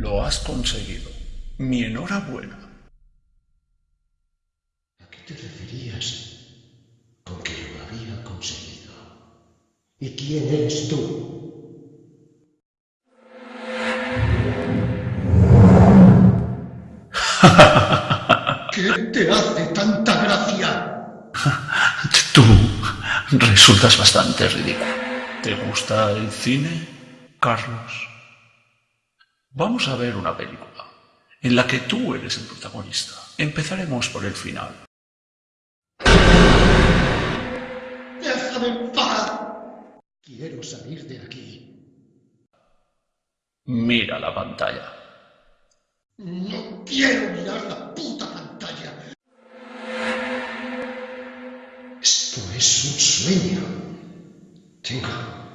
Lo has conseguido. Mi enhorabuena. ¿A qué te referías con que lo había conseguido? ¿Y quién eres tú? ¿Qué te hace tanta gracia? Tú resultas bastante ridículo. ¿Te gusta el cine, Carlos? Vamos a ver una película en la que tú eres el protagonista. Empezaremos por el final. ¡Déjame en paz! Quiero salir de aquí. Mira la pantalla. No quiero mirar la puta pantalla. Esto es un sueño. Tengo